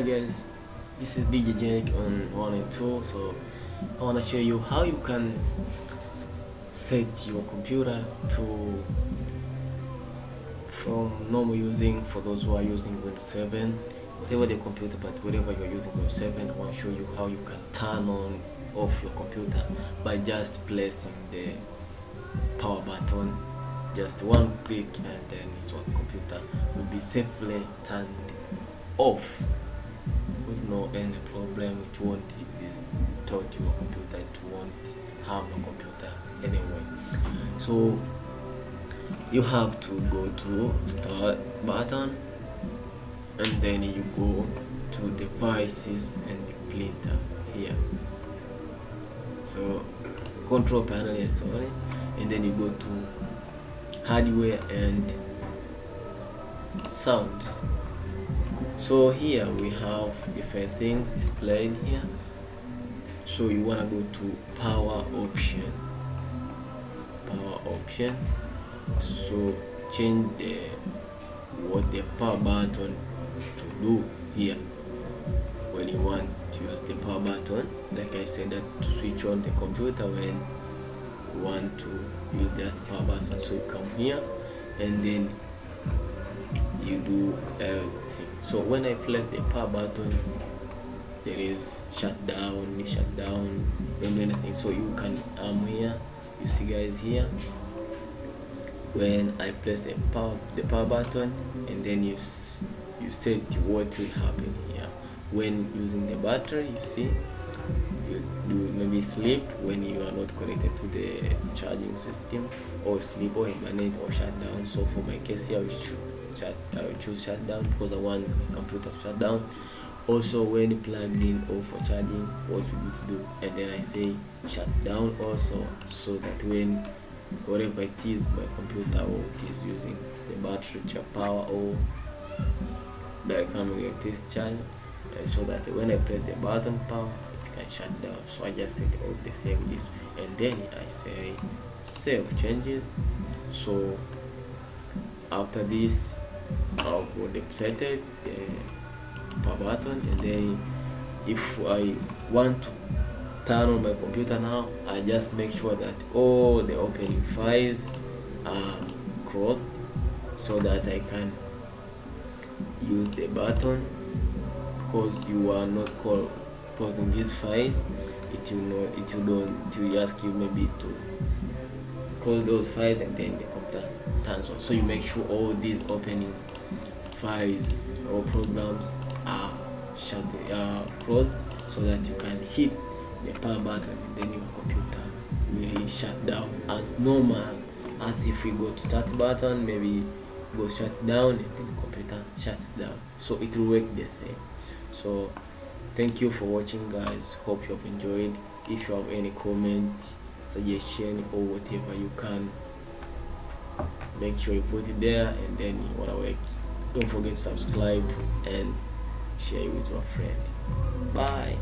hi guys this is DJ Jake on one and two so I want to show you how you can set your computer to from normal using for those who are using Windows 7 whatever the computer but whatever you're using Windows 7 I want to show you how you can turn on off your computer by just placing the power button just one click and then your computer will be safely turned off with no any problem it won't distort your computer it won't harm your computer anyway. So you have to go to start button and then you go to devices and printer here. So control panel is sorry. And then you go to hardware and sounds so here we have different things displayed here so you want to go to power option. Power option. So change the what the power button to do here. When you want to use the power button like I said that to switch on the computer when you want to use just power button. So you come here and then you do everything. So when I press the power button there is shutdown shutdown don't do anything. So you can I'm here you see guys here. When I press the power the power button and then you you set what will happen here when using the battery you see you do maybe sleep when you are not connected to the charging system or sleep or hibernate or shut down. So for my case here will choose, shut, I will choose shutdown because I want my computer to shut down. Also when plugged in or for charging what should you do and then I say shut down also so that when whatever it is my computer or it is using the battery to power or that coming this charge uh, so that when I press the button power it can shut down. So I just set all the same this and then I say save changes. So after this I'll go the the power button and then if I want to turn on my computer now I just make sure that all the opening files are closed so that I can use the button. Because you are not call, closing these files it will not it will don't ask you maybe to close those files and then the so you make sure all these opening files or programs are shut uh, closed so that you can hit the power button and then your computer will shut down as normal. As if we go to start button maybe go shut down and then the computer shuts down. So it will work the same. So thank you for watching guys. Hope you have enjoyed. If you have any comment suggestion or whatever you can make sure you put it there and then you wanna work. Don't forget to subscribe and share it with your friend. Bye